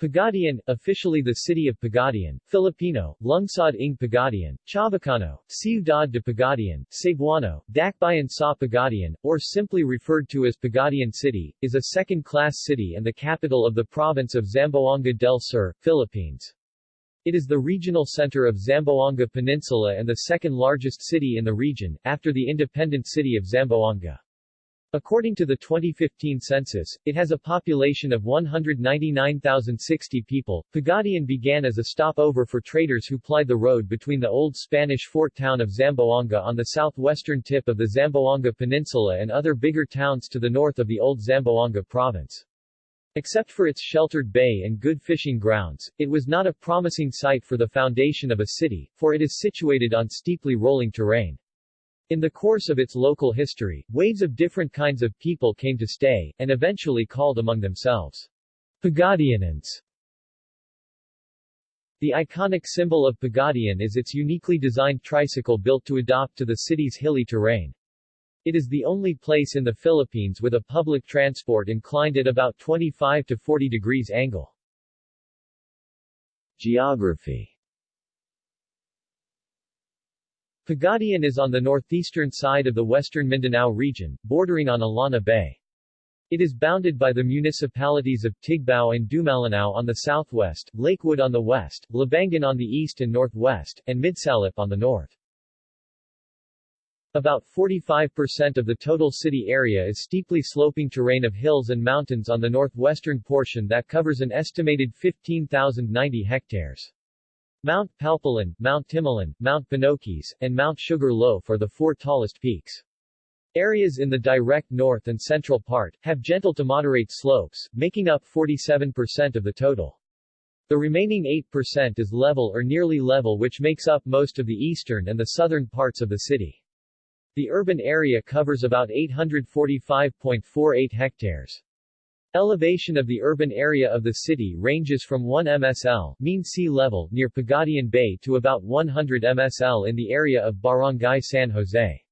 Pagadian, officially the city of Pagadian, Filipino, Lungsod ng Pagadian, Chavacano, Ciudad de Pagadian, Cebuano, Dakbayan sa Pagadian, or simply referred to as Pagadian City, is a second-class city and the capital of the province of Zamboanga del Sur, Philippines. It is the regional center of Zamboanga Peninsula and the second-largest city in the region, after the independent city of Zamboanga. According to the 2015 census, it has a population of 199,060 people. Pagadian began as a stopover for traders who plied the road between the old Spanish fort town of Zamboanga on the southwestern tip of the Zamboanga Peninsula and other bigger towns to the north of the old Zamboanga province. Except for its sheltered bay and good fishing grounds, it was not a promising site for the foundation of a city, for it is situated on steeply rolling terrain. In the course of its local history, waves of different kinds of people came to stay, and eventually called among themselves Pagadianans. The iconic symbol of Pagadian is its uniquely designed tricycle built to adapt to the city's hilly terrain. It is the only place in the Philippines with a public transport inclined at about 25 to 40 degrees angle. Geography Pagadian is on the northeastern side of the western Mindanao region, bordering on Illana Bay. It is bounded by the municipalities of Tigbao and Dumalinao on the southwest, Lakewood on the west, Labangan on the east and northwest, and Midsalip on the north. About 45% of the total city area is steeply sloping terrain of hills and mountains on the northwestern portion that covers an estimated 15,090 hectares. Mount Palpalan, Mount Timolan, Mount Pinukis, and Mount Sugar Loaf are the four tallest peaks. Areas in the direct north and central part, have gentle to moderate slopes, making up 47% of the total. The remaining 8% is level or nearly level which makes up most of the eastern and the southern parts of the city. The urban area covers about 845.48 hectares. Elevation of the urban area of the city ranges from 1 MSL mean sea level near Pagadian Bay to about 100 MSL in the area of Barangay San Jose.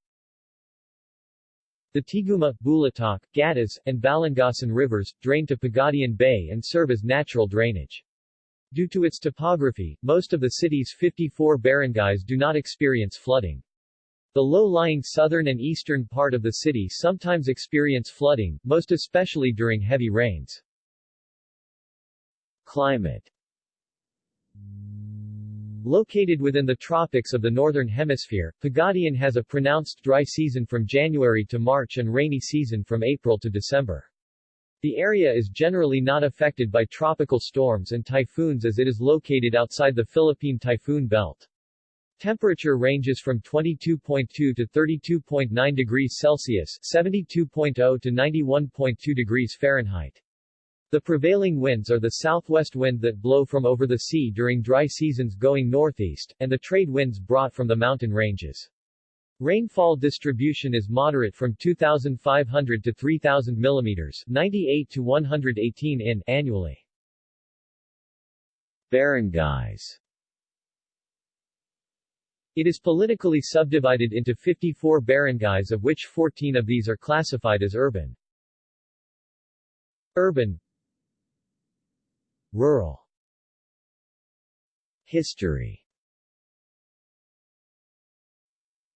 The Tiguma, Bulatok, Gatas, and Balangasan rivers, drain to Pagadian Bay and serve as natural drainage. Due to its topography, most of the city's 54 barangays do not experience flooding. The low-lying southern and eastern part of the city sometimes experience flooding, most especially during heavy rains. Climate Located within the tropics of the northern hemisphere, Pagadian has a pronounced dry season from January to March and rainy season from April to December. The area is generally not affected by tropical storms and typhoons as it is located outside the Philippine typhoon belt. Temperature ranges from 22.2 to 32.9 degrees Celsius 72.0 to 91.2 degrees Fahrenheit. The prevailing winds are the southwest wind that blow from over the sea during dry seasons going northeast, and the trade winds brought from the mountain ranges. Rainfall distribution is moderate from 2,500 to 3,000 millimeters 98 to 118 in annually. Barangays it is politically subdivided into 54 barangays of which 14 of these are classified as urban. Urban. Rural. History.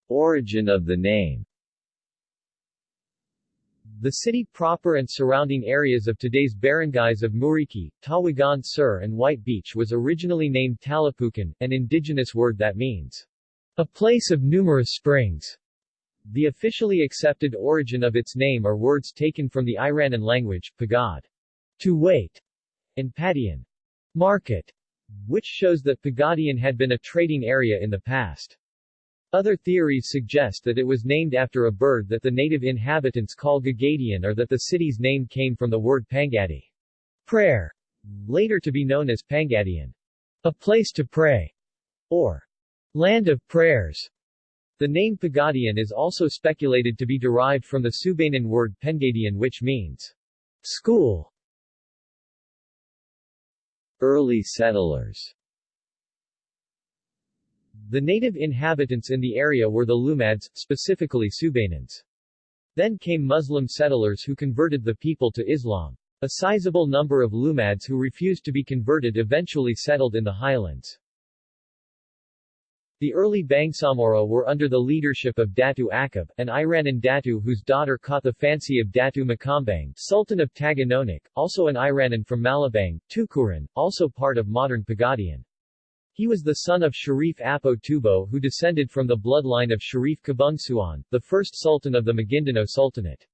Origin of the name. The city proper and surrounding areas of today's barangays of Muricay, Tawagan Sur and White Beach was originally named Talapukan, an indigenous word that means a place of numerous springs. The officially accepted origin of its name are words taken from the Iranan language, pagad, to wait, and padian, market, which shows that Pagadian had been a trading area in the past. Other theories suggest that it was named after a bird that the native inhabitants call Gagadian or that the city's name came from the word Pangadi, prayer, later to be known as Pangadian, a place to pray, or Land of Prayers. The name Pagadian is also speculated to be derived from the Subanen word Pengadian which means school. Early settlers The native inhabitants in the area were the Lumads, specifically Subanens. Then came Muslim settlers who converted the people to Islam. A sizable number of Lumads who refused to be converted eventually settled in the highlands. The early Bangsamoro were under the leadership of Datu Akab, an Iranan Datu whose daughter caught the fancy of Datu Makambang, Sultan of Taganonik, also an Iranan from Malabang, Tukuran, also part of modern Pagadian. He was the son of Sharif Apo Tubo who descended from the bloodline of Sharif Kabungsuan, the first sultan of the Maguindanao Sultanate.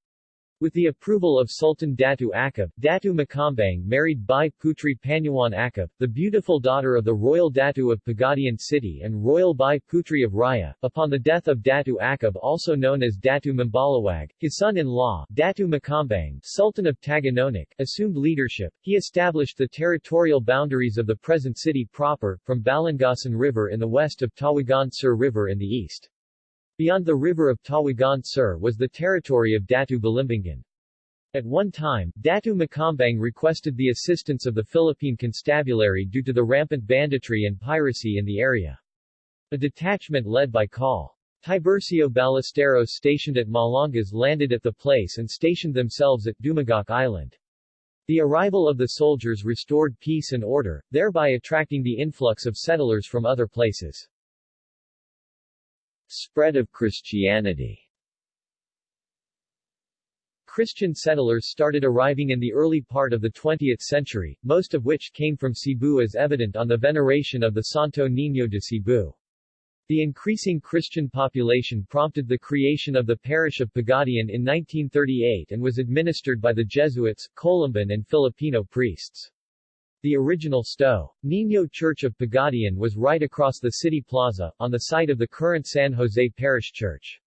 With the approval of Sultan Datu Akab, Datu Makambang married Bai Putri Panyuan Akab, the beautiful daughter of the royal Datu of Pagadian city and royal Bai Putri of Raya. Upon the death of Datu Akab also known as Datu Mambalawag, his son-in-law, Datu Makambang, Sultan of Taganonik, assumed leadership. He established the territorial boundaries of the present city proper, from Balangasan River in the west of Tawagan Sur River in the east. Beyond the river of Tawagan Sur was the territory of Datu Balimbingan. At one time, Datu Makambang requested the assistance of the Philippine Constabulary due to the rampant banditry and piracy in the area. A detachment led by Col. Tiburcio Ballesteros stationed at Malangas landed at the place and stationed themselves at Dumagok Island. The arrival of the soldiers restored peace and order, thereby attracting the influx of settlers from other places. Spread of Christianity Christian settlers started arriving in the early part of the 20th century, most of which came from Cebu as evident on the veneration of the Santo Niño de Cebu. The increasing Christian population prompted the creation of the parish of Pagadian in 1938 and was administered by the Jesuits, Columban and Filipino priests. The original Sto. Niño Church of Pagadian was right across the city plaza, on the site of the current San Jose Parish Church.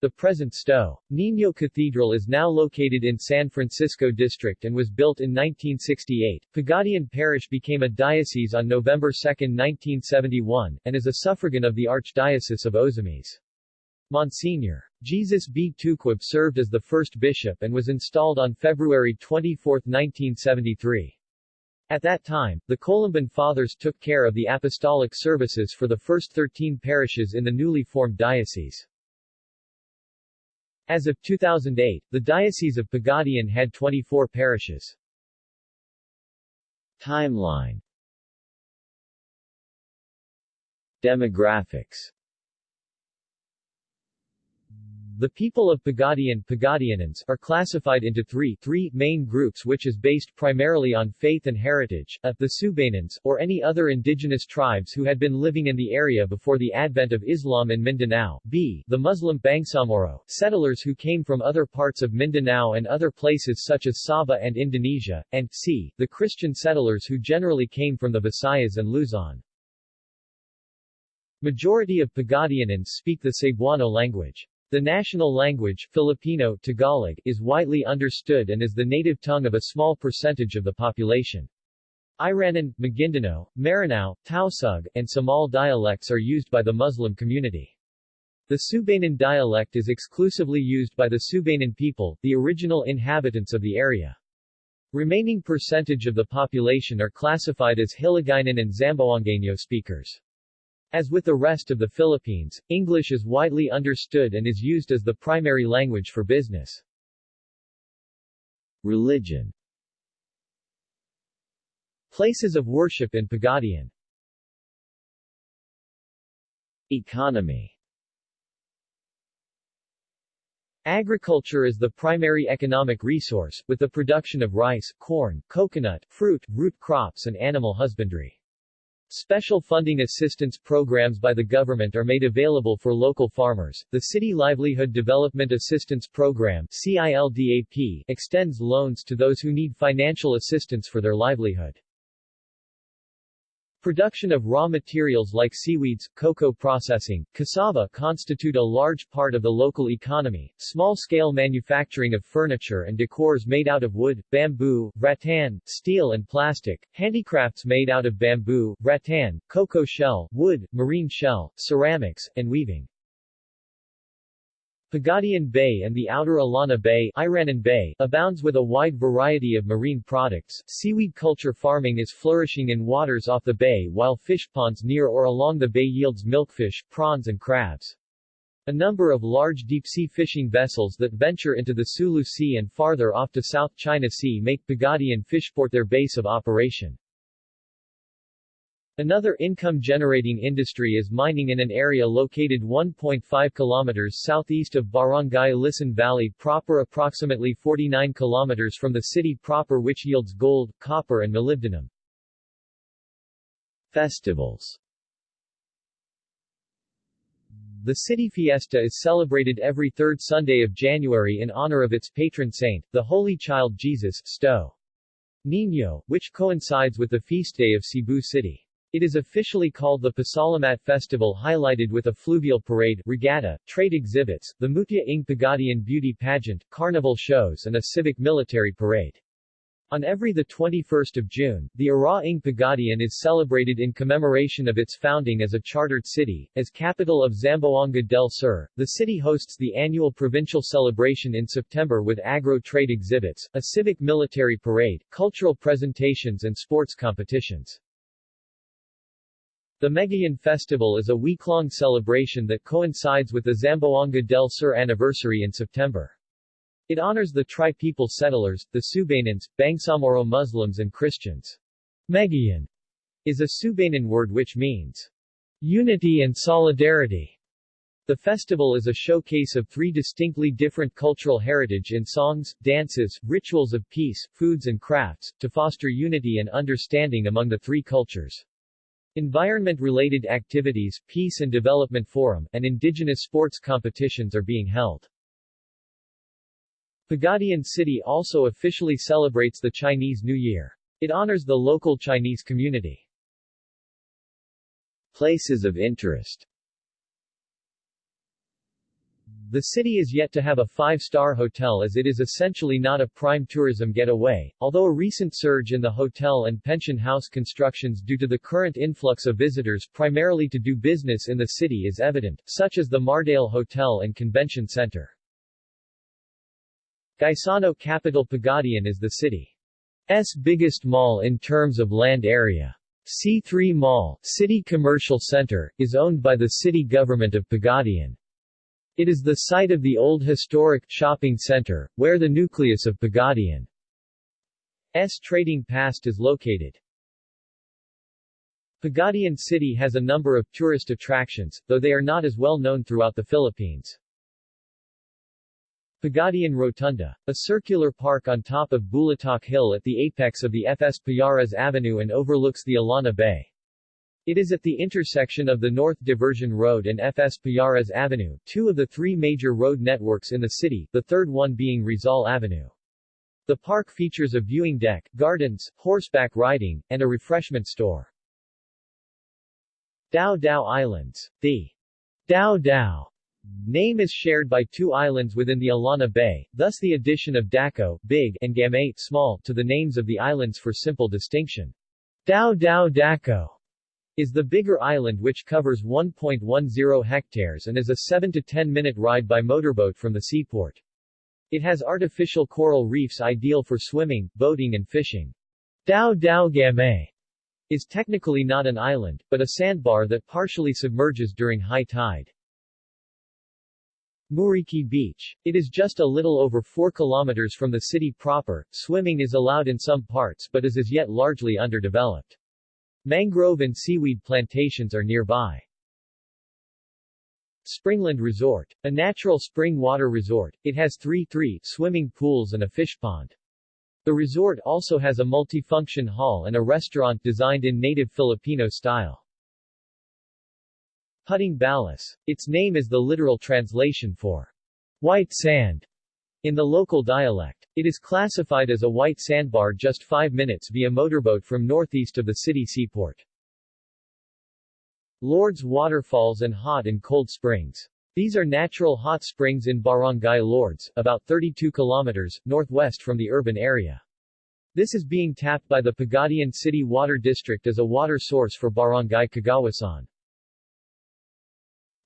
The present Sto. Niño Cathedral is now located in San Francisco District and was built in 1968. Pagadian Parish became a diocese on November 2, 1971, and is a suffragan of the Archdiocese of Ozamis. Monsignor. Jesus B. Tuquib served as the first bishop and was installed on February 24, 1973. At that time, the Columban Fathers took care of the apostolic services for the first 13 parishes in the newly formed diocese. As of 2008, the Diocese of Pagadian had 24 parishes. Timeline Demographics the people of Pagadian Pagadianans are classified into three, three main groups which is based primarily on faith and heritage, a, the Subanens, or any other indigenous tribes who had been living in the area before the advent of Islam in Mindanao, b, the Muslim Bangsamoro, settlers who came from other parts of Mindanao and other places such as Sabah and Indonesia, and c, the Christian settlers who generally came from the Visayas and Luzon. Majority of Pagadianans speak the Cebuano language. The national language Filipino Tagalog is widely understood and is the native tongue of a small percentage of the population. Iranan, Maguindanao, Maranao, Tausug, and Samal dialects are used by the Muslim community. The Subanen dialect is exclusively used by the Subanen people, the original inhabitants of the area. Remaining percentage of the population are classified as Hiligaynon and Zamboangueño speakers. As with the rest of the Philippines, English is widely understood and is used as the primary language for business. Religion Places of worship in Pagadian Economy Agriculture is the primary economic resource, with the production of rice, corn, coconut, fruit, root crops and animal husbandry. Special funding assistance programs by the government are made available for local farmers. The City Livelihood Development Assistance Program CILDAP extends loans to those who need financial assistance for their livelihood. Production of raw materials like seaweeds, cocoa processing, cassava constitute a large part of the local economy. Small-scale manufacturing of furniture and decors made out of wood, bamboo, rattan, steel and plastic, handicrafts made out of bamboo, rattan, cocoa shell, wood, marine shell, ceramics, and weaving. Pagadian Bay and the outer Illana Bay, Iranan Bay abounds with a wide variety of marine products. Seaweed culture farming is flourishing in waters off the bay while fish ponds near or along the bay yields milkfish, prawns and crabs. A number of large deep-sea fishing vessels that venture into the Sulu Sea and farther off to South China Sea make Pagadian Fishport their base of operation. Another income-generating industry is mining in an area located 1.5 kilometers southeast of Barangay Lison Valley proper approximately 49 kilometers from the city proper which yields gold, copper and molybdenum. Festivals The city fiesta is celebrated every third Sunday of January in honor of its patron saint, the Holy Child Jesus Sto. Niño, which coincides with the feast day of Cebu City. It is officially called the Pasalamat Festival highlighted with a fluvial parade, regatta, trade exhibits, the Mutya ng Pagadian beauty pageant, carnival shows and a civic military parade. On every 21 June, the Araw ng Pagadian is celebrated in commemoration of its founding as a chartered city. As capital of Zamboanga del Sur, the city hosts the annual provincial celebration in September with agro-trade exhibits, a civic military parade, cultural presentations and sports competitions. The Megayon Festival is a week-long celebration that coincides with the Zamboanga del Sur anniversary in September. It honors the tri-people settlers, the Subanens, Bangsamoro Muslims and Christians. Megayon is a Subanen word which means unity and solidarity. The festival is a showcase of three distinctly different cultural heritage in songs, dances, rituals of peace, foods and crafts, to foster unity and understanding among the three cultures. Environment-related activities, Peace and Development Forum, and indigenous sports competitions are being held. Pagadian City also officially celebrates the Chinese New Year. It honors the local Chinese community. Places of interest the city is yet to have a five-star hotel as it is essentially not a prime tourism getaway, although a recent surge in the hotel and pension house constructions due to the current influx of visitors primarily to do business in the city is evident, such as the Mardale Hotel and Convention Center. Gaisano capital Pagadian is the city's biggest mall in terms of land area. C3 Mall, City Commercial Center, is owned by the city government of Pagadian. It is the site of the old historic shopping center, where the nucleus of Pagadian's trading past is located. Pagadian City has a number of tourist attractions, though they are not as well known throughout the Philippines. Pagadian Rotunda, a circular park on top of Bulatok Hill at the apex of the FS Payares Avenue and overlooks the Illana Bay. It is at the intersection of the North Diversion Road and FS Payares Avenue, two of the three major road networks in the city, the third one being Rizal Avenue. The park features a viewing deck, gardens, horseback riding, and a refreshment store. Dao Dao Islands. The Dao Dao name is shared by two islands within the Illana Bay, thus the addition of Daco big and Gamay small to the names of the islands for simple distinction. Dao Dao Daco is the bigger island which covers 1.10 hectares and is a 7 to 10 minute ride by motorboat from the seaport. It has artificial coral reefs ideal for swimming, boating and fishing. Dao Dao Gamay is technically not an island, but a sandbar that partially submerges during high tide. Muricay Beach. It is just a little over 4 kilometers from the city proper. Swimming is allowed in some parts but is as yet largely underdeveloped. Mangrove and seaweed plantations are nearby. Springland Resort. A natural spring water resort, it has three three swimming pools and a fish pond. The resort also has a multifunction hall and a restaurant designed in native Filipino style. Puting Balas. Its name is the literal translation for white sand in the local dialect. It is classified as a white sandbar just 5 minutes via motorboat from northeast of the city seaport. Lourdes Waterfalls and Hot and Cold Springs. These are natural hot springs in Barangay Lourdes, about 32 kilometers, northwest from the urban area. This is being tapped by the Pagadian City Water District as a water source for Barangay Kagawasan.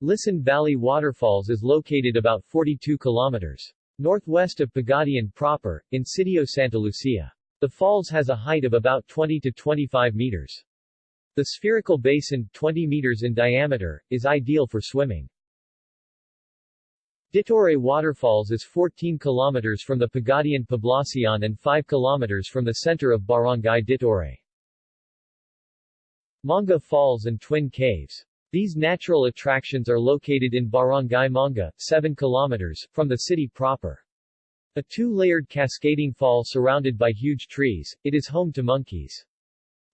Lison Valley Waterfalls is located about 42 kilometers northwest of Pagadian proper, in Sitio Santa Lucia. The falls has a height of about 20 to 25 meters. The spherical basin, 20 meters in diameter, is ideal for swimming. Ditoray Waterfalls is 14 kilometers from the Pagadian Poblacion and 5 kilometers from the center of Barangay Ditoray. Manga Falls and Twin Caves. These natural attractions are located in Barangay Manga, 7 kilometers, from the city proper. A two-layered cascading fall surrounded by huge trees, it is home to monkeys.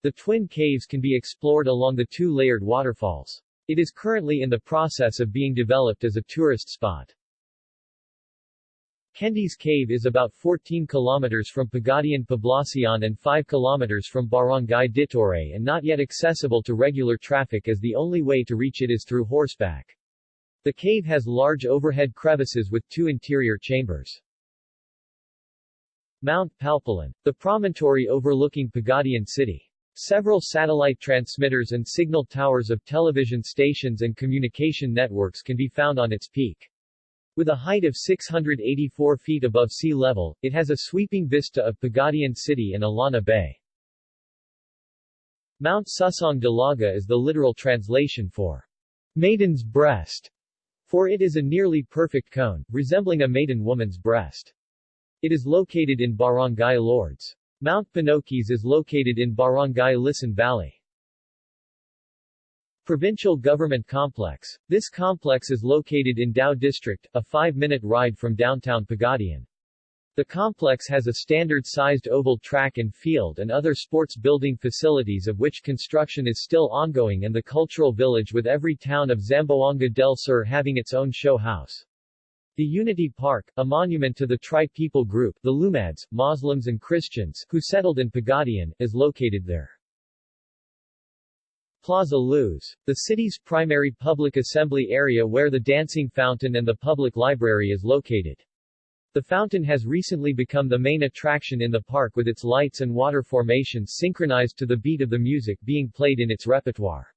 The Twin Caves can be explored along the two-layered waterfalls. It is currently in the process of being developed as a tourist spot. Kendi's Cave is about 14 kilometers from Pagadian Poblacion and 5 kilometers from Barangay Ditoray and not yet accessible to regular traffic as the only way to reach it is through horseback. The cave has large overhead crevices with two interior chambers. Mount Palpalan, the promontory overlooking Pagadian City. Several satellite transmitters and signal towers of television stations and communication networks can be found on its peak. With a height of 684 feet above sea level, it has a sweeping vista of Pagadian City and Illana Bay. Mount Susong Dalaga is the literal translation for maiden's breast, for it is a nearly perfect cone, resembling a maiden woman's breast. It is located in Barangay Lourdes. Mount Pinukis is located in Barangay Lison Valley. Provincial Government Complex. This complex is located in Dao District, a five-minute ride from downtown Pagadian. The complex has a standard-sized oval track and field and other sports building facilities of which construction is still ongoing and the cultural village with every town of Zamboanga del Sur having its own show house. The Unity Park, a monument to the tri-people group, the Lumads, Muslims and Christians, who settled in Pagadian, is located there. Plaza Luz. The city's primary public assembly area where the dancing fountain and the public library is located. The fountain has recently become the main attraction in the park with its lights and water formations synchronized to the beat of the music being played in its repertoire.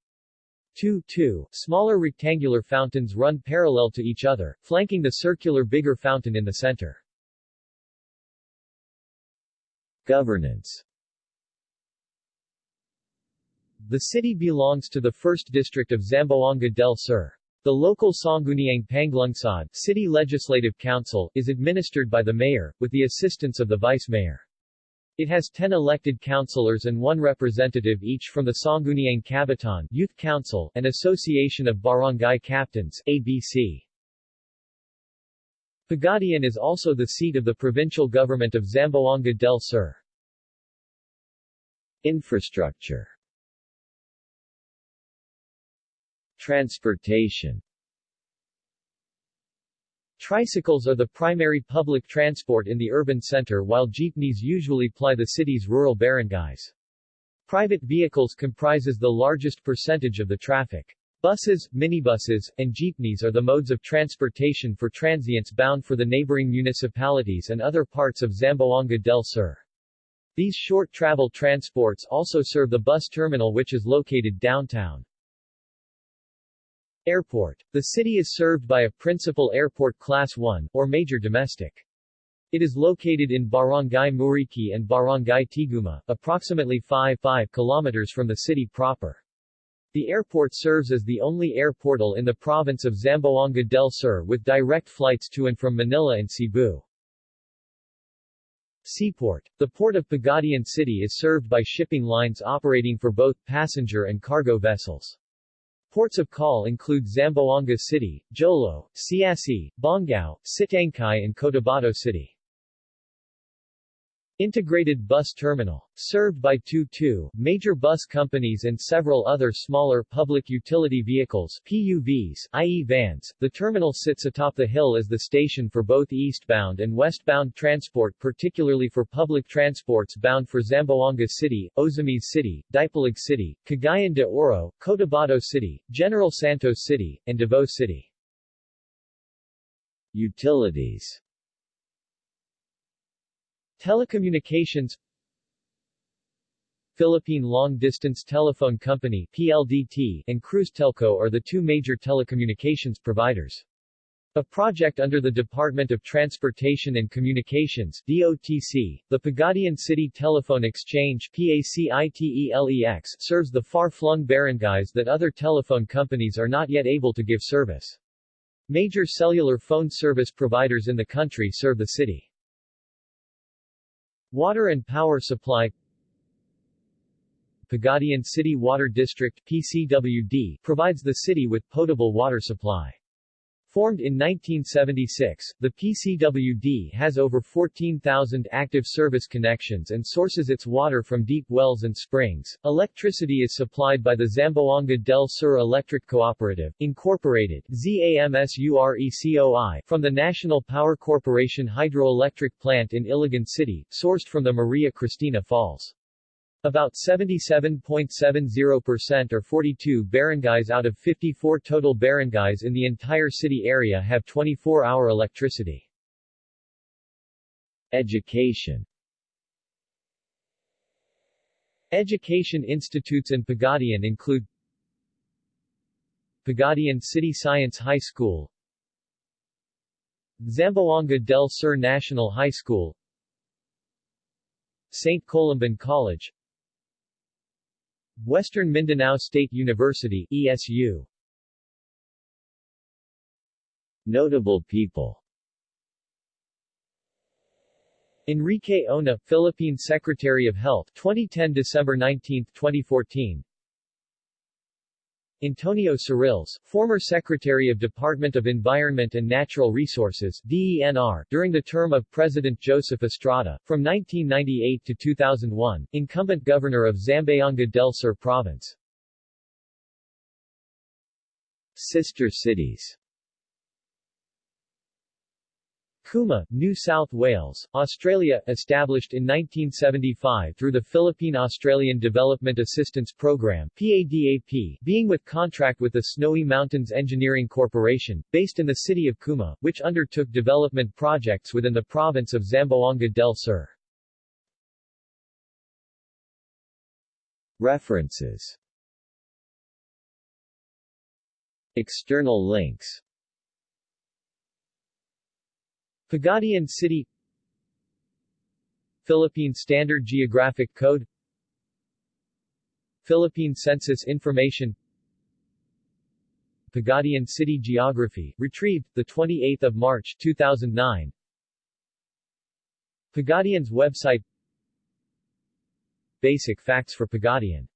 Two, two, smaller rectangular fountains run parallel to each other, flanking the circular bigger fountain in the center. Governance the city belongs to the 1st District of Zamboanga del Sur. The local Sangguniang Panglungsod City Legislative Council is administered by the mayor, with the assistance of the vice-mayor. It has 10 elected councilors and one representative each from the Sangguniang Kabataan Youth Council and Association of Barangay Captains ABC. Pagadian is also the seat of the provincial government of Zamboanga del Sur. Infrastructure Transportation Tricycles are the primary public transport in the urban center while jeepneys usually ply the city's rural barangays. Private vehicles comprises the largest percentage of the traffic. Buses, minibuses, and jeepneys are the modes of transportation for transients bound for the neighboring municipalities and other parts of Zamboanga del Sur. These short travel transports also serve the bus terminal which is located downtown. Airport. The city is served by a principal airport Class 1, or major domestic. It is located in Barangay Muricay and Barangay Tiguma, approximately 5, 5 kilometers from the city proper. The airport serves as the only airportal in the province of Zamboanga del Sur with direct flights to and from Manila and Cebu. Seaport. The port of Pagadian City is served by shipping lines operating for both passenger and cargo vessels. Ports of call include Zamboanga City, Jolo, Siasi, Bongao, Sitangkai and Cotabato City. Integrated Bus Terminal. Served by two two major bus companies and several other smaller public utility vehicles PUVs, i.e. vans, the terminal sits atop the hill as the station for both eastbound and westbound transport particularly for public transports bound for Zamboanga City, Ozamis City, Dipolog City, Cagayan de Oro, Cotabato City, General Santos City, and Davao City. Utilities Telecommunications Philippine Long Distance Telephone Company PLDT and Telco are the two major telecommunications providers. A project under the Department of Transportation and Communications DOTC, the Pagadian City Telephone Exchange PACITELEX serves the far-flung barangays that other telephone companies are not yet able to give service. Major cellular phone service providers in the country serve the city. Water and power supply Pagadian City Water District PCWD provides the city with potable water supply. Formed in 1976, the PCWD has over 14,000 active service connections and sources its water from deep wells and springs. Electricity is supplied by the Zamboanga del Sur Electric Cooperative, Incorporated ZAMSURECOI, from the National Power Corporation hydroelectric plant in Iligan City, sourced from the Maria Cristina Falls. About 77.70% or 42 barangays out of 54 total barangays in the entire city area have 24-hour electricity. Education Education institutes in Pagadian include Pagadian City Science High School Zamboanga del Sur National High School St. Columban College Western Mindanao State University ESU Notable people. Enrique Ona, Philippine Secretary of Health 2010 December 19, 2014 Antonio Cerilles, former Secretary of Department of Environment and Natural Resources DENR, during the term of President Joseph Estrada, from 1998 to 2001, incumbent governor of Zamboanga del Sur Province. Sister cities Cooma, New South Wales, Australia, established in 1975 through the Philippine-Australian Development Assistance Program PADAP, being with contract with the Snowy Mountains Engineering Corporation, based in the city of Cooma, which undertook development projects within the province of Zamboanga del Sur. References External links Pagadian City Philippine Standard Geographic Code Philippine Census Information Pagadian City Geography, retrieved, 28 March 2009 Pagadian's website Basic facts for Pagadian